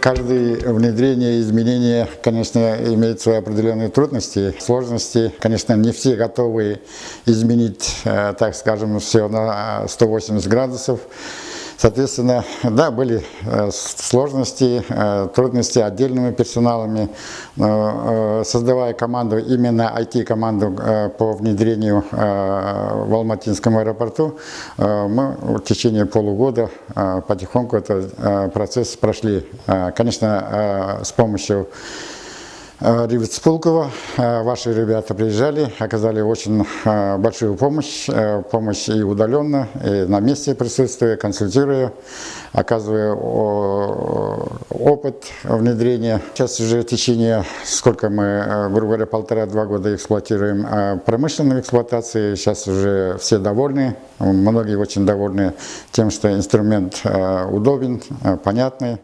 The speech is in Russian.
Каждое внедрение, изменение, конечно, имеет свои определенные трудности, сложности. Конечно, не все готовы изменить, э, так скажем, все на 180 градусов. Соответственно, да, были э, сложности, э, трудности отдельными персоналами. Э, создавая команду, именно IT-команду по внедрению в Алматинском аэропорту, мы в течение полугода потихоньку этот процесс прошли. Конечно, с помощью Э, Пулкова. Э, ваши ребята приезжали, оказали очень э, большую помощь, помощь и удаленно, и на месте присутствуя, консультируя, оказывая опыт внедрения. Сейчас уже в течение, сколько мы, грубо говоря, полтора-два года эксплуатируем промышленную эксплуатацию, сейчас уже все довольны, многие очень довольны тем, что инструмент удобен, понятный.